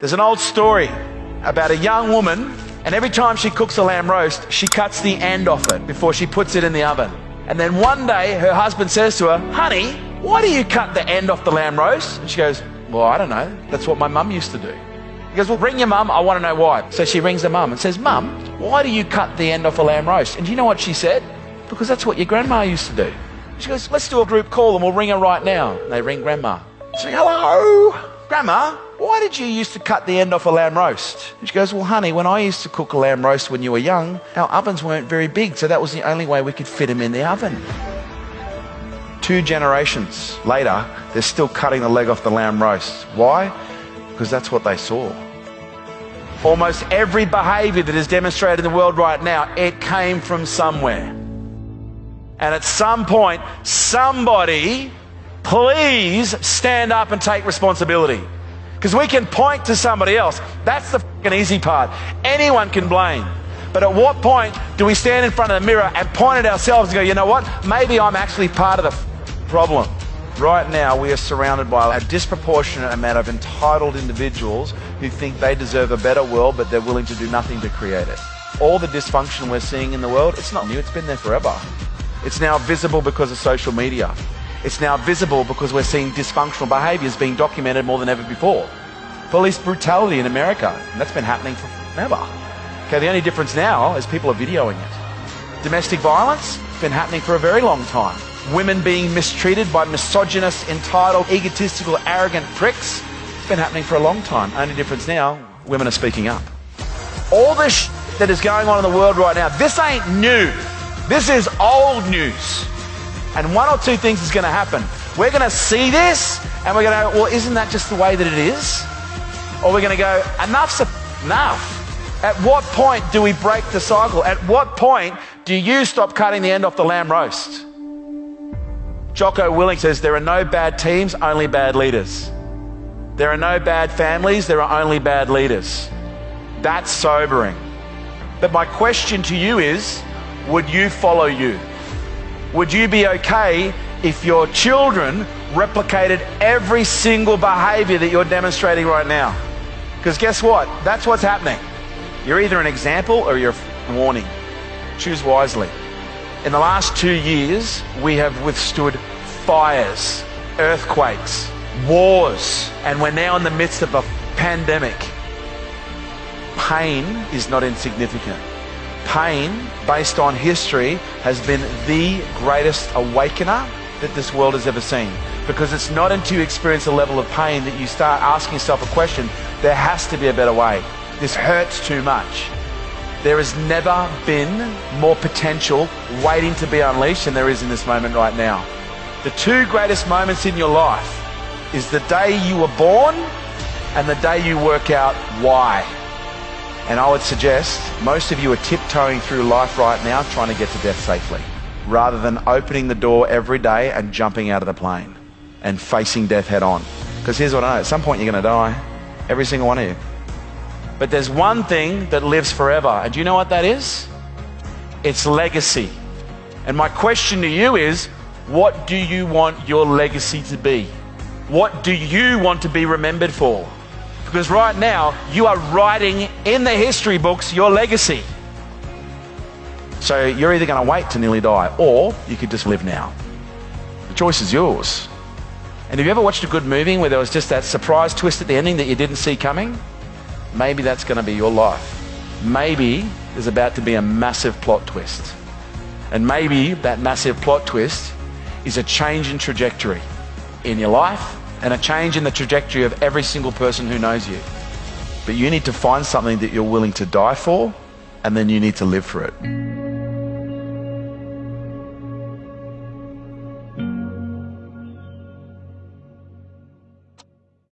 There's an old story about a young woman, and every time she cooks a lamb roast, she cuts the end off it before she puts it in the oven. And then one day her husband says to her, Honey, why do you cut the end off the lamb roast? And she goes, Well, I don't know. That's what my mum used to do. He goes, Well, ring your mum. I want to know why. So she rings her mum and says, Mum, why do you cut the end off a lamb roast? And do you know what she said? Because that's what your grandma used to do. She goes, Let's do a group call and we'll ring her right now. And they ring grandma. She goes, Hello, grandma. Why did you used to cut the end off a lamb roast? And she goes, Well, honey, when I used to cook a lamb roast when you were young, our ovens weren't very big, so that was the only way we could fit them in the oven. Two generations later, they're still cutting the leg off the lamb roast. Why? Because that's what they saw. Almost every behavior that is demonstrated in the world right now, it came from somewhere. And at some point, somebody, please stand up and take responsibility. Because we can point to somebody else. That's the fucking easy part. Anyone can blame. But at what point do we stand in front of the mirror and point at ourselves and go, you know what? Maybe I'm actually part of the problem. Right now, we are surrounded by a disproportionate amount of entitled individuals who think they deserve a better world, but they're willing to do nothing to create it. All the dysfunction we're seeing in the world, it's not new, it's been there forever. It's now visible because of social media. It's now visible because we're seeing dysfunctional behaviors being documented more than ever before. Police brutality in America, that's been happening forever. Okay, the only difference now is people are videoing it. Domestic violence, it's been happening for a very long time. Women being mistreated by misogynist, entitled, egotistical, arrogant pricks, it's been happening for a long time. Only difference now, women are speaking up. All this that is going on in the world right now, this ain't new. This is old news. And one or two things is going to happen. We're going to see this and we're going to go, well, isn't that just the way that it is? Or we're going to go, enough's enough. At what point do we break the cycle? At what point do you stop cutting the end off the lamb roast? Jocko Willink says there are no bad teams, only bad leaders. There are no bad families, there are only bad leaders. That's sobering. But my question to you is would you follow you? Would you be okay if your children replicated every single behavior that you're demonstrating right now? Because guess what? That's what's happening. You're either an example or you're a warning. Choose wisely. In the last two years, we have withstood fires, earthquakes, wars, and we're now in the midst of a pandemic. Pain is not insignificant pain, based on history, has been the greatest awakener that this world has ever seen. Because it's not until you experience a level of pain that you start asking yourself a question there has to be a better way. This hurts too much. There has never been more potential waiting to be unleashed than there is in this moment right now. The two greatest moments in your life is the day you were born and the day you work out why. And I would suggest most of you are tiptoeing through life right now trying to get to death safely rather than opening the door every day and jumping out of the plane and facing death head on. Because here's what I know at some point you're going to die. Every single one of you. But there's one thing that lives forever. And do you know what that is? It's legacy. And my question to you is what do you want your legacy to be? What do you want to be remembered for? Because right now, you are writing in the history books your legacy. So you're either going to wait to nearly die, or you could just live now. The choice is yours. And have you ever watched a good movie where there was just that surprise twist at the ending that you didn't see coming? Maybe that's going to be your life. Maybe there's about to be a massive plot twist. And maybe that massive plot twist is a change in trajectory in your life and a change in the trajectory of every single person who knows you. But you need to find something that you're willing to die for, and then you need to live for it.